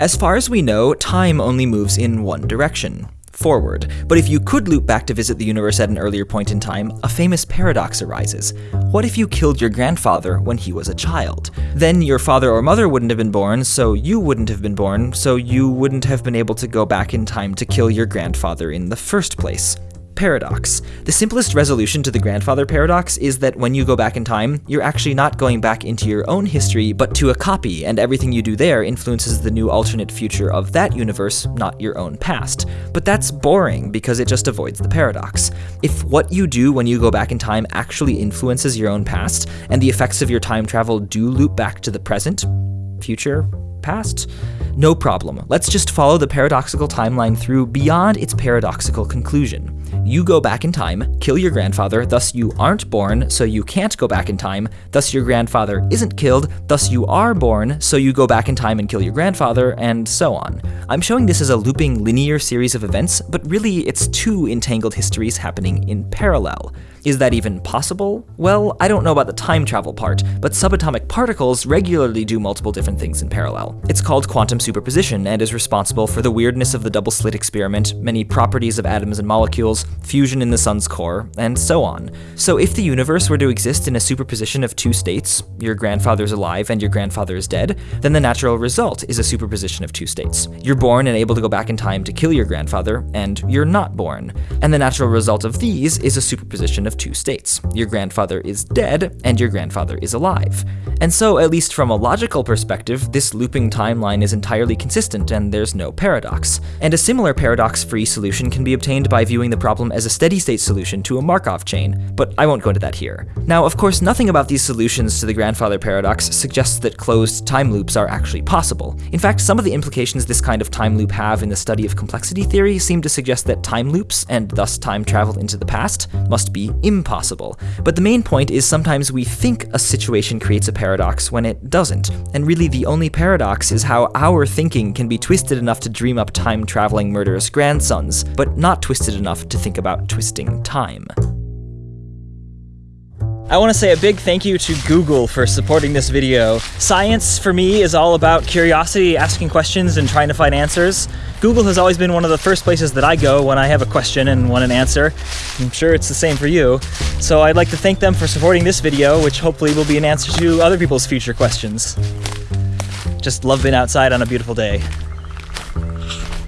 As far as we know, time only moves in one direction forward. But if you could loop back to visit the universe at an earlier point in time, a famous paradox arises. What if you killed your grandfather when he was a child? Then your father or mother wouldn't have been born, so you wouldn't have been born, so you wouldn't have been able to go back in time to kill your grandfather in the first place paradox. The simplest resolution to the grandfather paradox is that when you go back in time, you're actually not going back into your own history, but to a copy, and everything you do there influences the new alternate future of that universe, not your own past. But that's boring, because it just avoids the paradox. If what you do when you go back in time actually influences your own past, and the effects of your time travel do loop back to the present, future, past? No problem. Let's just follow the paradoxical timeline through beyond its paradoxical conclusion. You go back in time, kill your grandfather, thus you aren't born, so you can't go back in time, thus your grandfather isn't killed, thus you are born, so you go back in time and kill your grandfather, and so on. I'm showing this as a looping linear series of events, but really it's two entangled histories happening in parallel. Is that even possible? Well, I don't know about the time travel part, but subatomic particles regularly do multiple different things in parallel. It's called quantum superposition and is responsible for the weirdness of the double slit experiment, many properties of atoms and molecules, fusion in the sun's core, and so on. So if the universe were to exist in a superposition of two states, your grandfather's alive and your grandfather is dead, then the natural result is a superposition of two states. You're born and able to go back in time to kill your grandfather, and you're not born. And the natural result of these is a superposition of two states. Your grandfather is dead, and your grandfather is alive. And so, at least from a logical perspective, this looping timeline is entirely consistent and there's no paradox. And a similar paradox-free solution can be obtained by viewing the problem as a steady-state solution to a Markov chain, but I won't go into that here. Now, of course, nothing about these solutions to the grandfather paradox suggests that closed time loops are actually possible. In fact, some of the implications this kind of time loop have in the study of complexity theory seem to suggest that time loops, and thus time travel into the past, must be impossible. But the main point is sometimes we think a situation creates a paradox when it doesn't, and really the only paradox is how our thinking can be twisted enough to dream up time-traveling murderous grandsons, but not twisted enough to think about twisting time. I want to say a big thank you to Google for supporting this video. Science, for me, is all about curiosity, asking questions, and trying to find answers. Google has always been one of the first places that I go when I have a question and want an answer. I'm sure it's the same for you. So I'd like to thank them for supporting this video, which hopefully will be an answer to other people's future questions. Just love being outside on a beautiful day.